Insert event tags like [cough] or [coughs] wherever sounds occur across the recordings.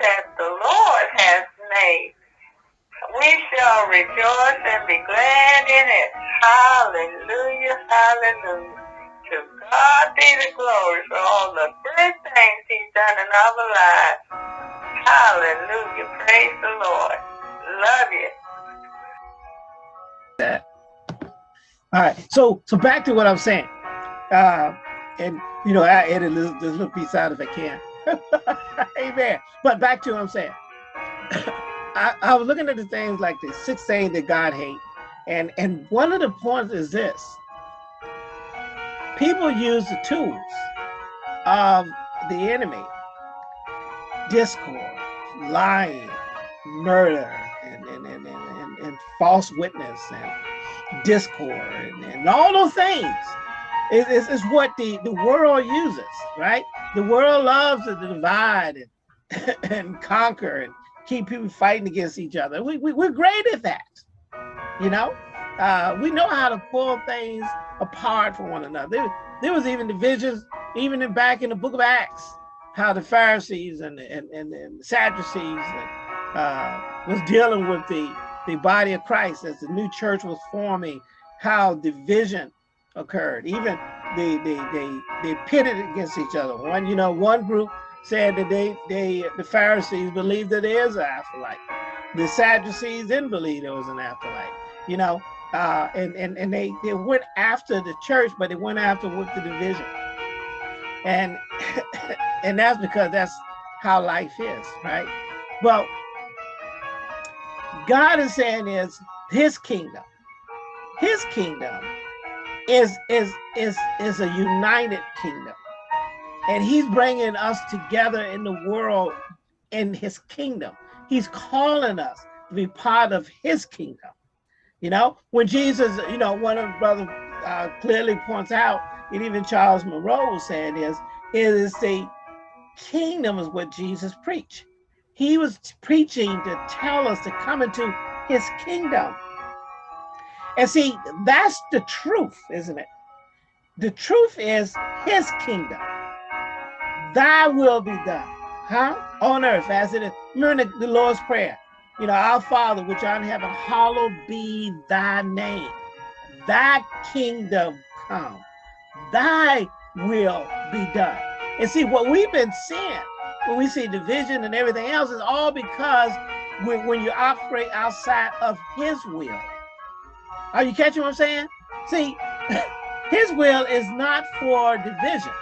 that the Lord has made. We shall rejoice and be glad in it. Hallelujah, hallelujah. To God be the glory for all the good things he's done in our lives. Hallelujah, praise the Lord. Love you. That. All right, so so back to what I'm saying. Uh, and you know, I this, this little piece out if I can. [laughs] Amen. But back to what I'm saying. [coughs] I, I was looking at the things like the six things that God hates. And and one of the points is this. People use the tools of the enemy, discord, lying, murder, and, and, and, and, and false witness, and discord, and, and all those things is, is, what the, the world uses, right? The world loves to divide and, [laughs] and conquer and keep people fighting against each other. We, we, we're great at that, you know? Uh, we know how to pull things apart from one another. There, there was even divisions, even in, back in the book of Acts, how the Pharisees and, and, and, and the Sadducees and, uh, was dealing with the, the body of Christ as the new church was forming, how division occurred. Even they they they they pitted against each other. One, you know, one group said that they they the Pharisees believed that there is an afterlife. The Sadducees didn't believe there was an afterlife. You know, uh, and and and they they went after the church, but they went after with the division. And [laughs] and that's because that's how life is, right? Well, God is saying is His kingdom, His kingdom is is is is a united kingdom. And he's bringing us together in the world in his kingdom. He's calling us to be part of his kingdom. You know when jesus you know one of the brother uh, clearly points out and even charles monroe was saying is is the kingdom is what jesus preached. He was preaching to tell us to come into his kingdom and see, that's the truth, isn't it? The truth is his kingdom. Thy will be done, huh? On earth as it is. Remember the, the Lord's Prayer. You know, our Father, which art in heaven, hallowed be thy name. Thy kingdom come. Thy will be done. And see, what we've been seeing, when we see division and everything else, is all because when, when you operate outside of his will. Are you catching what I'm saying? See, [laughs] his will is not for division.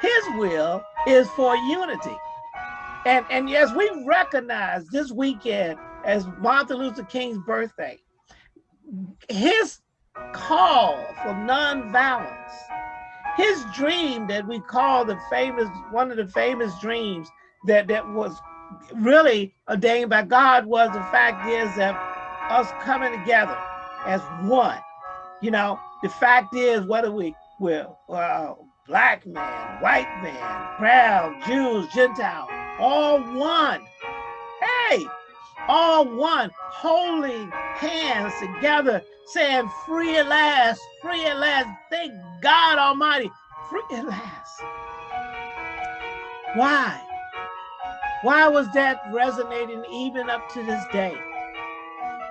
His will is for unity. And, and yes, we recognize this weekend as Martin Luther King's birthday, his call for nonviolence, his dream that we call the famous, one of the famous dreams that, that was really ordained by God was the fact is that us coming together as one. You know, the fact is, whether we will, uh, black man, white man, brown, Jews, Gentile, all one. Hey, all one, holding hands together, saying, free at last, free at last. Thank God Almighty, free at last. Why? Why was that resonating even up to this day?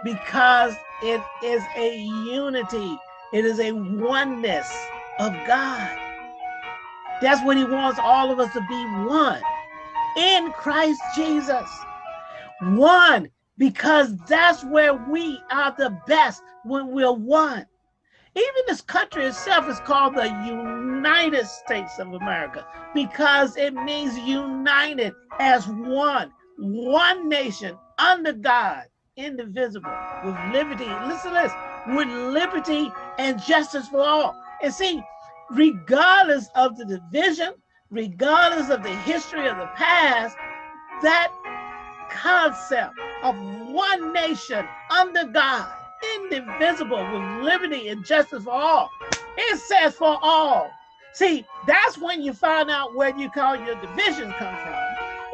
because it is a unity. It is a oneness of God. That's what he wants all of us to be one in Christ Jesus. One, because that's where we are the best when we're one. Even this country itself is called the United States of America because it means united as one, one nation under God indivisible, with liberty, listen to this, with liberty and justice for all. And see, regardless of the division, regardless of the history of the past, that concept of one nation under God, indivisible, with liberty and justice for all, it says for all. See, that's when you find out where you call your division come from,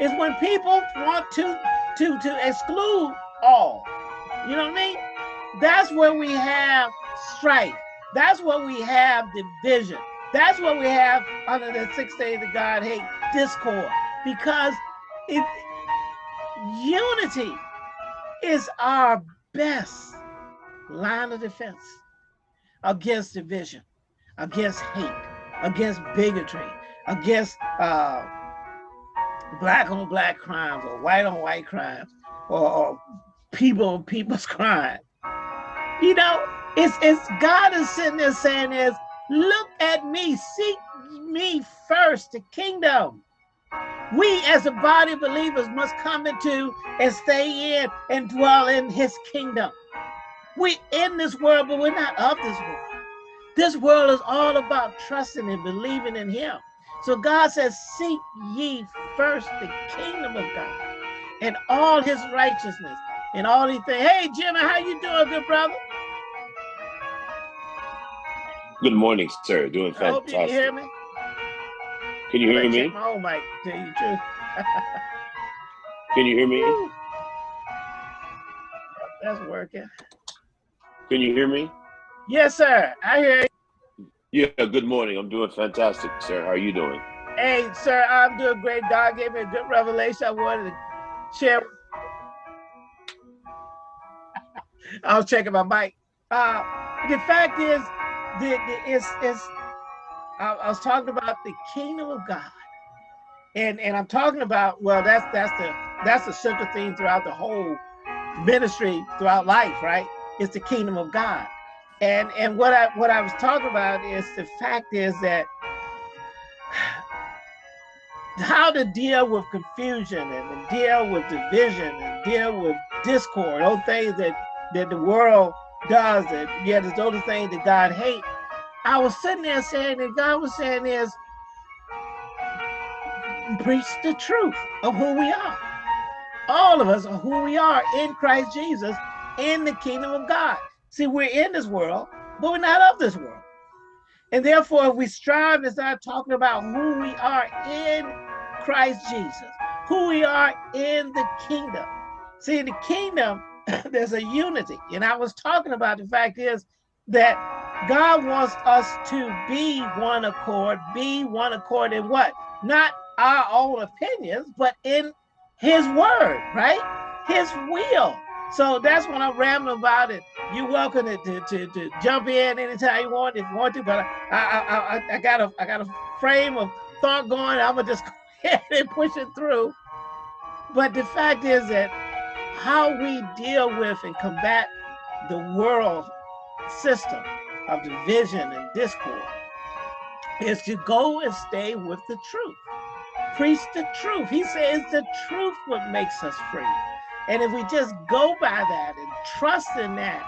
is when people want to, to, to exclude all. You know what I mean? That's where we have strife. That's where we have division. That's what we have under the six days of God hate discord. Because it unity is our best line of defense against division, against hate, against bigotry, against uh, black on black crimes or white on white crimes or, or people people's crying. You know, it's it's God is sitting there saying is, look at me, seek me first, the kingdom. We as a body of believers must come into and stay in and dwell in his kingdom. We in this world, but we're not of this world. This world is all about trusting and believing in him. So God says, seek ye first the kingdom of God and all his righteousness and all these things. Hey, Jimmy, how you doing, good brother? Good morning, sir. Doing fantastic. I hope you can hear me. Oh, [laughs] can you hear me? Oh My tell you truth. can you hear me? That's working. Can you hear me? Yes, sir. I hear you. Yeah, good morning. I'm doing fantastic, sir. How are you doing? Hey, sir, I'm doing great. God gave me a good revelation. I wanted to share. I was checking my mic. Uh, the fact is, the, the, it's, it's, I, I was talking about the kingdom of God. And, and I'm talking about, well, that's that's the that's the central theme throughout the whole ministry, throughout life, right? It's the kingdom of God. And and what I what I was talking about is the fact is that [sighs] how to deal with confusion and deal with division and deal with discord, those things that that the world does that yet it's those things that God hates. I was sitting there saying that God was saying is preach the truth of who we are. All of us are who we are in Christ Jesus in the kingdom of God. See, we're in this world, but we're not of this world. And therefore, if we strive to start talking about who we are in Christ Jesus, who we are in the kingdom. See, the kingdom, [laughs] there's a unity. And I was talking about the fact is that God wants us to be one accord, be one accord in what? Not our own opinions, but in his word, right? His will. So that's what I'm rambling about it. You're welcome to, to, to, to, jump in anytime you want, if you want to, but I, I, I, I got a I got a frame of thought going. I'm gonna just [laughs] go ahead and push it through. But the fact is that how we deal with and combat the world system of division and discord is to go and stay with the truth. Preach the truth. He says the truth what makes us free. And if we just go by that and trust in that,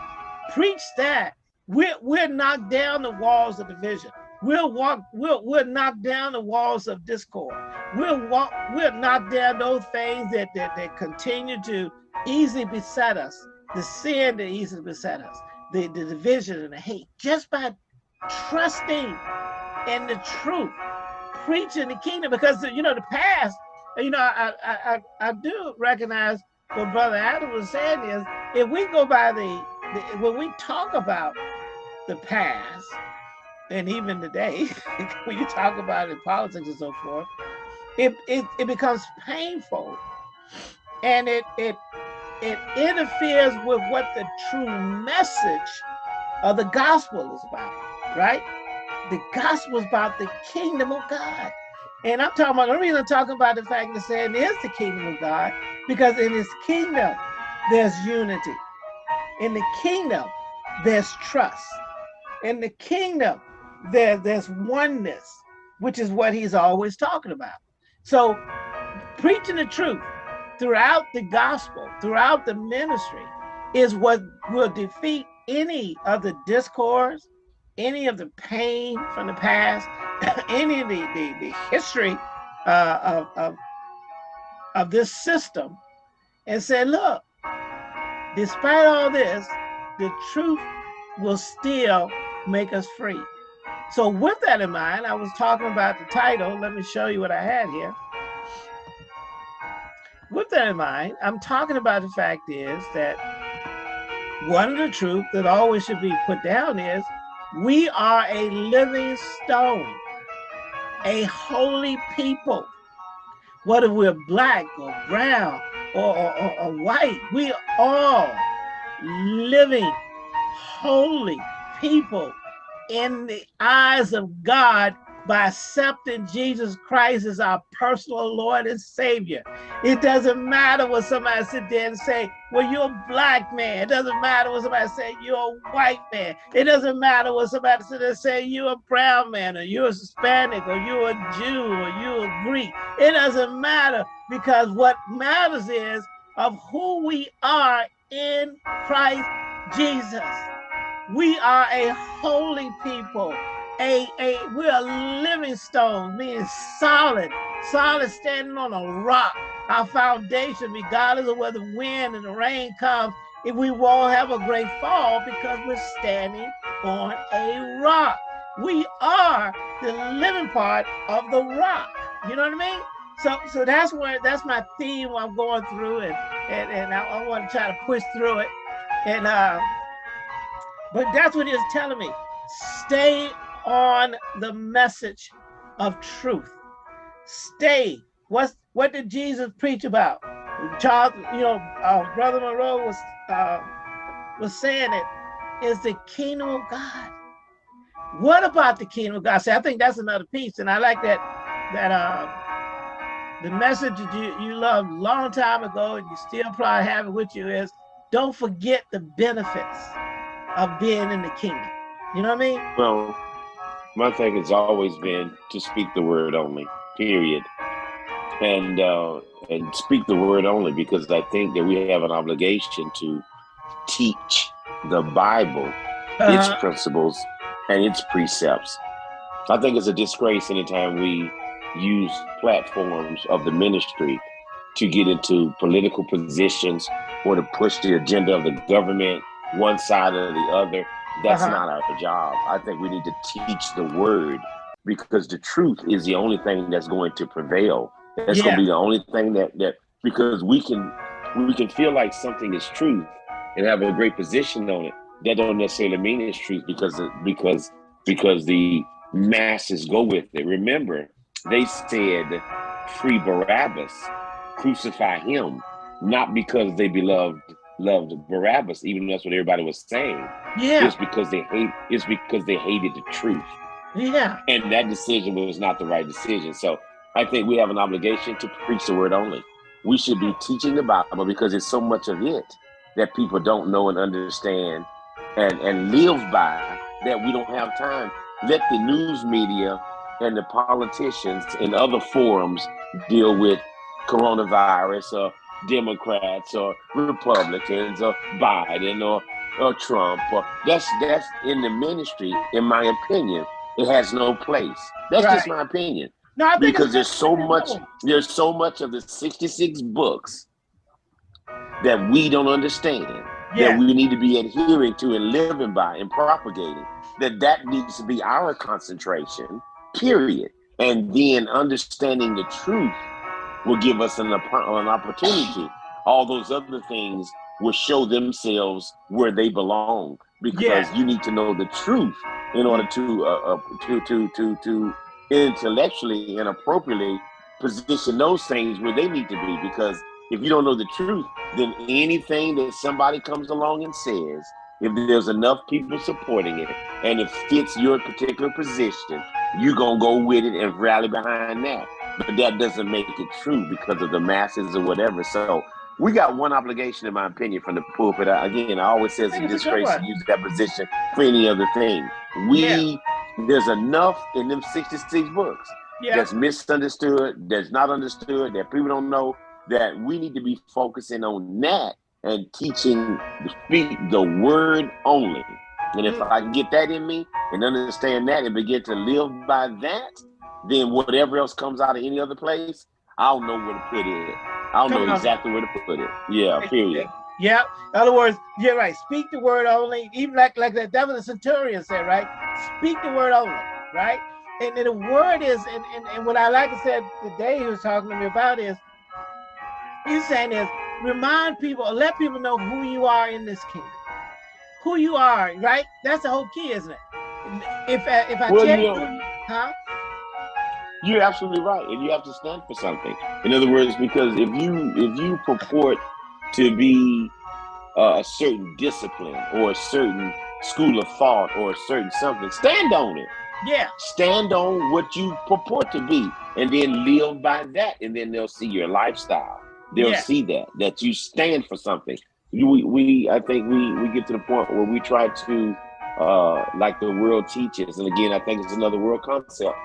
preach that, we're, we're knock down the walls of division. We'll walk, we'll, we'll knock down the walls of discord. We'll walk, we'll knock down those things that, that, that continue to easily beset us, the sin that easily beset us, the, the division and the hate, just by trusting in the truth, preaching the kingdom. Because, you know, the past, you know, I, I, I, I do recognize what Brother Adam was saying is, if we go by the, the when we talk about the past, and even today, [laughs] when you talk about it in politics and so forth, it, it, it becomes painful. And it, it, it interferes with what the true message of the gospel is about, right? The gospel is about the kingdom of God. And I'm talking about, I'm talking about the fact that saying is the kingdom of God, because in his kingdom, there's unity. In the kingdom, there's trust. In the kingdom, there, there's oneness, which is what he's always talking about. So preaching the truth throughout the gospel, throughout the ministry, is what will defeat any of the discourse, any of the pain from the past, [coughs] any of the, the, the history uh, of, of, of this system and say, look, despite all this, the truth will still make us free. So with that in mind, I was talking about the title. Let me show you what I had here. With that in mind, I'm talking about the fact is that one of the truth that always should be put down is we are a living stone a holy people. Whether we're black or brown or, or, or white. We are all living holy people in the eyes of God by accepting Jesus Christ as our personal Lord and Savior. It doesn't matter what somebody sit there and say, well, you're a black man. It doesn't matter what somebody say, you're a white man. It doesn't matter what somebody sit there and say, you're a brown man, or you're a Hispanic, or you're a Jew, or you're a Greek. It doesn't matter because what matters is of who we are in Christ Jesus. We are a holy people a, a we're a living stone, being solid, solid standing on a rock. Our foundation, regardless of whether the wind and the rain comes, if we won't have a great fall because we're standing on a rock. We are the living part of the rock. You know what I mean? So so that's where that's my theme I'm going through and and, and I, I want to try to push through it. And uh but that's what it's telling me. Stay on the message of truth. Stay. What's what did Jesus preach about? Charles, you know, uh, Brother Monroe was uh, was saying it is the kingdom of God. What about the kingdom of God? See, I think that's another piece, and I like that that uh, the message that you you loved long time ago, and you still probably have it with you is don't forget the benefits of being in the kingdom. You know what I mean? Well, my thing has always been to speak the word only, period. And uh, and speak the word only because I think that we have an obligation to teach the Bible, uh-huh. its principles, and its precepts. I think it's a disgrace anytime we use platforms of the ministry to get into political positions or to push the agenda of the government, one side or the other. That's uh-huh. not our job. I think we need to teach the word because the truth is the only thing that's going to prevail. That's yeah. going to be the only thing that that because we can we can feel like something is truth and have a great position on it. That don't necessarily mean it's truth because because because the masses go with it. Remember, they said free Barabbas, crucify him, not because they beloved loved Barabbas, even though that's what everybody was saying. Yeah. It's because they hate it's because they hated the truth. Yeah. And that decision was not the right decision. So I think we have an obligation to preach the word only. We should be teaching the Bible because it's so much of it that people don't know and understand and, and live by that we don't have time. Let the news media and the politicians and other forums deal with coronavirus or Democrats or Republicans or Biden or, or Trump. Or that's that's in the ministry, in my opinion, it has no place. That's right. just my opinion. No, because there's so much there's so much of the 66 books that we don't understand yeah. that we need to be adhering to and living by and propagating that that needs to be our concentration period and then understanding the truth will give us an, an opportunity. All those other things will show themselves where they belong because yeah. you need to know the truth in order to uh, uh, to to to to intellectually and appropriately position those things where they need to be because if you don't know the truth then anything that somebody comes along and says if there's enough people supporting it and it fits your particular position you're gonna go with it and rally behind that but that doesn't make it true because of the masses or whatever. So we got one obligation, in my opinion, from the pulpit. Again, I always says it's disgrace to use that position for any other thing. We yeah. there's enough in them 66 books yeah. that's misunderstood, that's not understood, that people don't know. That we need to be focusing on that and teaching speak the word only. And if. I can get that in me and understand that and begin to live by that, then whatever else comes out of any other place, I'll know where to put it. I'll know exactly where to put it. Yeah, period. Yeah. In other words, you're right. Speak the word only. Even like like that devil the centurion said, right? Speak the word only, right? And, and the word is, and, and, and what I like to say today he was talking to me about is, he's saying is, remind people, or let people know who you are in this kingdom. Who you are, right? That's the whole key, isn't it? If, if I, if I well, tell you, huh? You're absolutely right, and you have to stand for something. In other words, because if you if you purport to be uh, a certain discipline or a certain school of thought or a certain something, stand on it. Yeah. Stand on what you purport to be, and then live by that, and then they'll see your lifestyle. They'll Yeah. see that that you stand for something. We, we I think we we get to the point where we try to uh like the world teaches, and again, I think it's another world concept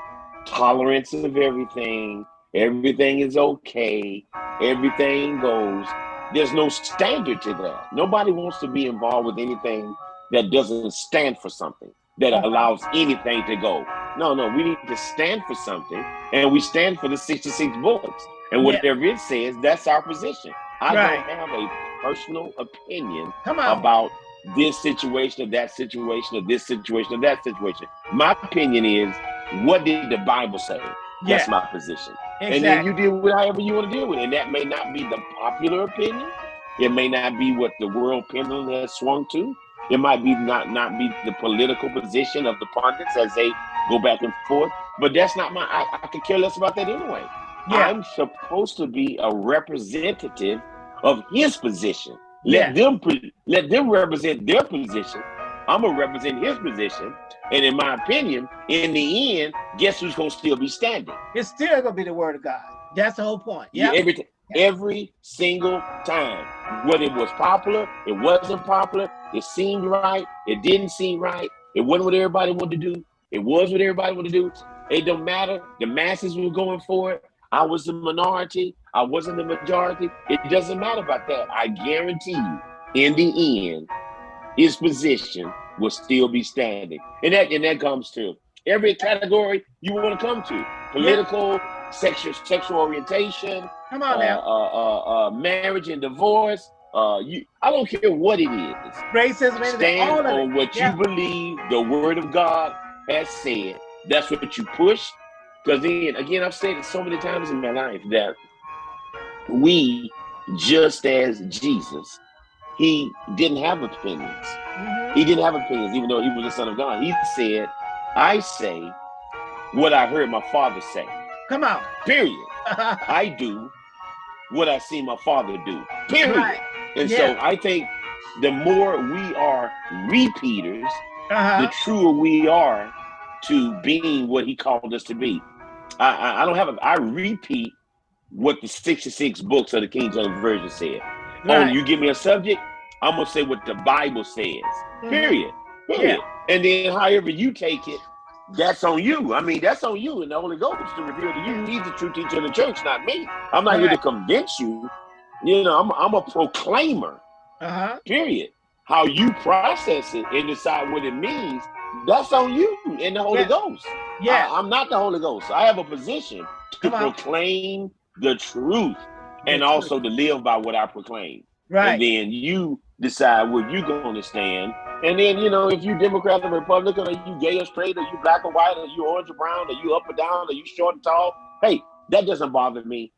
tolerance of everything. Everything is okay. Everything goes. There's no standard to that. Nobody wants to be involved with anything that doesn't stand for something, that mm-hmm. allows anything to go. No, no, we need to stand for something, and we stand for the 66 books. And Yeah. whatever it says, that's our position. I Right. don't have a personal opinion Come on. about this situation or that situation or this situation or that situation. My opinion is, what did the Bible say? yeah. That's my position. And then you deal with however you want to deal with it. And that may not be the popular opinion. It may not be what the world pendulum has swung to. It might be not not be the political position of the pundits as they go back and forth. But that's not my. I, I could care less about that anyway. yeah. I'm supposed to be a representative of his position. Yeah. Let them pre- let them represent their position. I'm gonna represent his position, and in my opinion, in the end, guess who's gonna still be standing? It's still gonna be the word of God. That's the whole point. Yeah, Yeah. every every single time. Whether it was popular, it wasn't popular, it seemed right, it didn't seem right, it wasn't what everybody wanted to do, it was what everybody wanted to do. It don't matter. The masses were going for it. I was the minority, I wasn't the majority. It doesn't matter about that. I guarantee you, in the end, his position will still be standing. And that and that comes to every category you want to come to. Political, sexual sexual orientation, Come uh, on now. uh, uh, uh, marriage and divorce. Uh, you, I don't care what it is. Racism, anything, all Stand of it. what Yeah. you believe the Word of God has said. That's what you push. Because then, again, I've said it so many times in my life that we, just as Jesus, he didn't have opinions. Mhm. He didn't have opinions, even though he was the Son of God. He said, "I say what I heard my Father say." Come on. Period. [laughs] I do what I see my father do. Period. right. And so I think the more we are repeaters, the Uh-huh. truer we are to being what he called us to be. I, I, I don't have a I repeat what the 66 books of the King James Version said. Oh, Right. you give me a subject, I'm gonna say what the Bible says. Mhm. Period. Period. And then however you take it, that's on you. I mean, that's on you and the Holy Ghost to reveal to you. He's the true teacher of the church, not me. I'm not here to convince you. You know, I'm, I'm a proclaimer, Uh-huh. period. How you process it and decide what it means, that's on you and the Holy Yeah. Ghost. Yeah. I, am not the Holy Ghost. I have a position to proclaim the truth and also to live by what I proclaim. right. And then you decide where you're going to stand. And then, you know, if you Democrat or Republican, or you gay or straight, or you black or white, or you orange or brown, or you up or down, or you short and tall, hey, that doesn't bother me.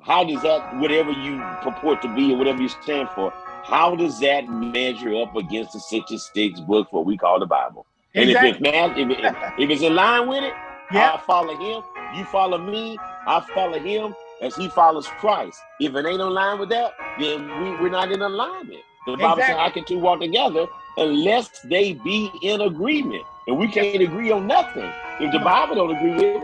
How does that, whatever you purport to be or whatever you stand for, how does that measure up against the 66 books, what we call the Bible? And if it's man, if, it, if it's in line with it, [laughs] Yeah. I follow him. You follow me. I follow him as he follows Christ. If it ain't in line with that, then we, we're not in alignment. The Bible says, Exactly. "How can two walk together unless they be in agreement?" And we can't agree on nothing if the Bible don't agree with it.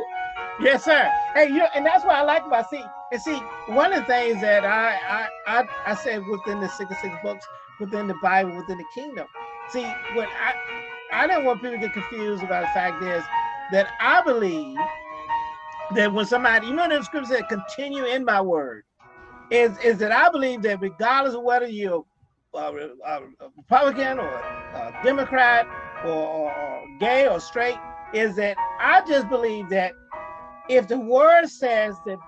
Yes, sir. Hey, you and that's what I like about see and see one of the things that I I I, I said within the six six books, within the Bible, within the kingdom. See, what I I don't want people to get confused about the fact is that I believe that when somebody, you know, the scripture said, "Continue in my word," is is that I believe that regardless of whether you're a, a Republican or a Democrat or, or, gay or straight, is that I just believe that if the word says that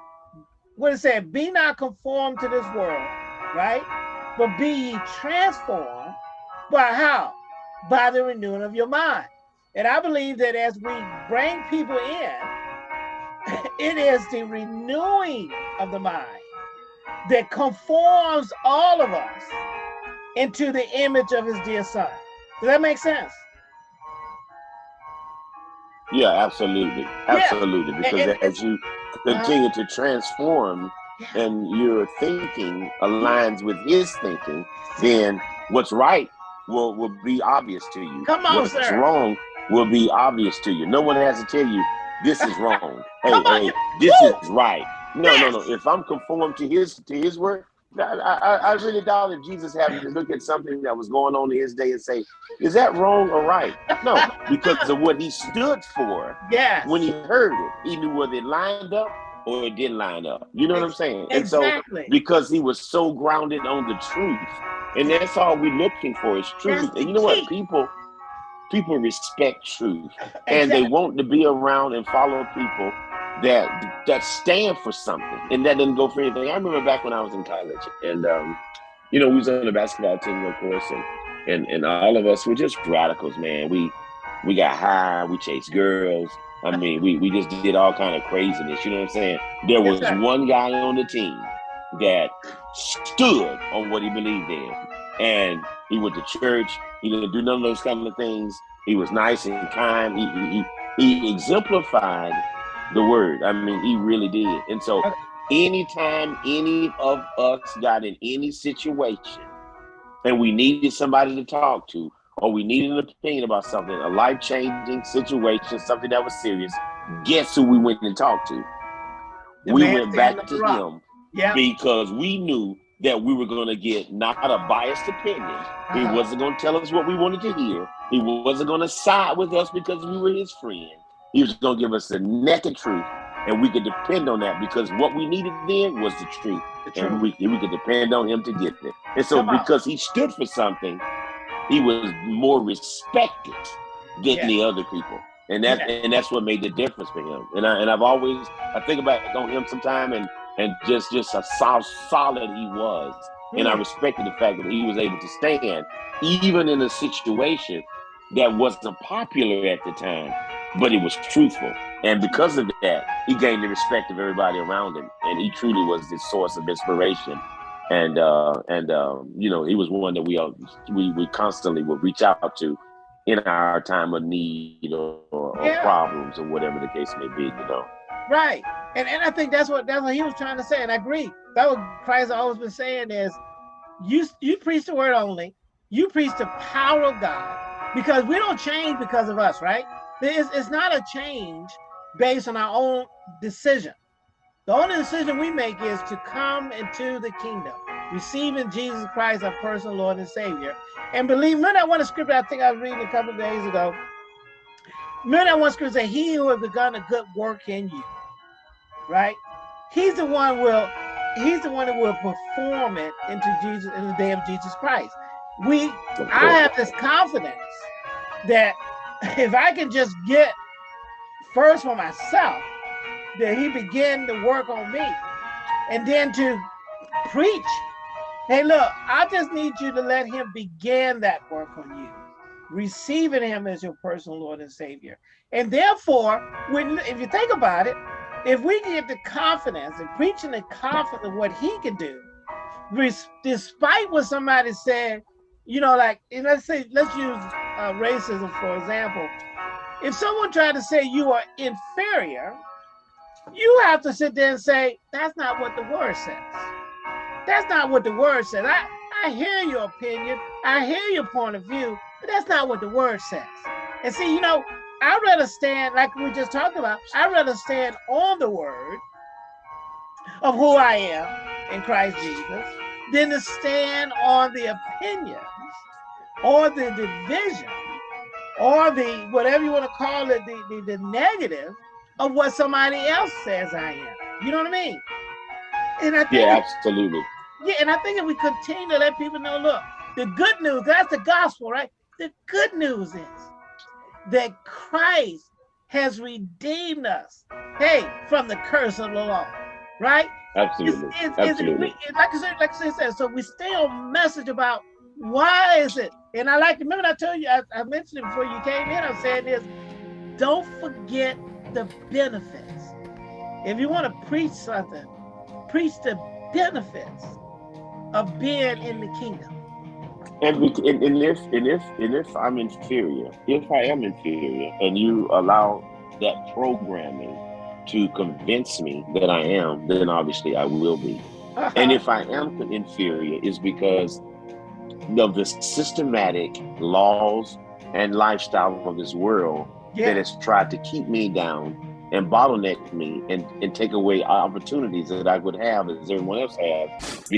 what it said, be not conformed to this world, right? But be ye transformed by how? By the renewing of your mind. And I believe that as we bring people in, it is the renewing of the mind that conforms all of us into the image of his dear son. Does that make sense? Yeah, absolutely, absolutely. Yeah. Because and, as you continue uh, to transform yeah. and your thinking aligns with his thinking, then what's right will will be obvious to you. Come on, what's sir. wrong will be obvious to you. No one has to tell you this is wrong. [laughs] hey, hey, this Woo! is right. No, yes. no, no. If I'm conformed to his to his word, I, I, I really doubt if Jesus having to look at something that was going on in his day and say, is that wrong or right? No, because of what he stood for. Yes. When he heard it, he knew whether it lined up or it didn't line up. You know what I'm saying? Exactly. And so because he was so grounded on the truth, and that's all we're looking for is truth. That's and you know what? People people respect truth. Exactly. [laughs] And they want to be around and follow people that that stand for something and that didn't go for anything. I remember back when I was in college and um, you know, we was on the basketball team, of course, and and and all of us were just radicals, man. We we got high, we chased girls. I mean, we we just did all kind of craziness. You know what I'm saying? There was yes, one guy on the team that stood on what he believed in, and he went to church. He didn't do none of those kind of things. He was nice and kind. He he, he exemplified the word. I mean, he really did. And so anytime any of us got in any situation and we needed somebody to talk to, or we needed an opinion about something, a life-changing situation, something that was serious, guess who we went and talked to? The we went back to him yeah. because we knew that we were going to get not a biased opinion. He uh-huh. wasn't going to tell us what we wanted to hear. He wasn't going to side with us because we were his friend. He was going to give us the naked truth, and we could depend on that because what we needed then was the truth, the truth. and we we could depend on him to get it. And so, because he stood for something, he was more respected than yeah. the other people, and that yeah. and that's what made the difference for him. And I and I've always I think about on him sometime and and just just how solid he was. And I mm. respected the fact that he was able to stand even in a situation that wasn't popular at the time but it was truthful. And because of that, he gained the respect of everybody around him. And he truly was the source of inspiration. And uh, and um, you know, he was one that we uh, we we constantly would reach out to in our time of need or, or, yeah. or problems or whatever the case may be, you know. Right. And and I think that's what that's what he was trying to say. And I agree. That what Christ has always been saying is you you preach the word only, you preach the power of God, because we don't change because of us, right? It's, it's not a change based on our own decision. The only decision we make is to come into the kingdom, receiving Jesus Christ, our personal Lord and Savior. And believe, remember that one scripture I think I was reading a couple days ago. Remember that one scripture, he who has begun a good work in you, right? He's the one will, he's the one that will perform it into Jesus in the day of Jesus Christ. We, I have this confidence that [laughs] if I can just get first for myself, that he began to work on me and then to preach. Hey, look, I just need you to let him begin that work on you, receiving him as your personal Lord and Savior. And therefore, when if you think about it, if we get the confidence and preaching the confidence of what he can do, despite what somebody said, you know, like let's say, let's use uh, racism, for example, if someone tried to say you are inferior, you have to sit there and say, that's not what the word says. That's not what the word says. I, I hear your opinion. I hear your point of view, but that's not what the word says. And see, you know, I'd rather stand, like we just talked about, I'd rather stand on the word of who I am in Christ Jesus than to stand on the opinions or the division or the whatever you want to call it, the, the, the negative of what somebody else says I am. You know what I mean? And I think Yeah, absolutely. Yeah, and I think if we continue to let people know, look, the good news, that's the gospel, right? The good news is that Christ has redeemed us, hey, from the curse of the law, right? Absolutely. It's, it's, Absolutely. It's, like I said, like I said, so we stay on message about why is it? And I like, remember I told you, I, I mentioned it before you came in, I'm saying this, don't forget the benefits. If you want to preach something, preach the benefits of being in the kingdom. And, and, and if and if and if I'm inferior, if I am inferior, and you allow that programming to convince me that I am, then obviously I will be. [laughs] and if I am inferior, is because of the systematic laws and lifestyle of this world yeah. that has tried to keep me down and bottleneck me and, and take away opportunities that I would have as everyone else has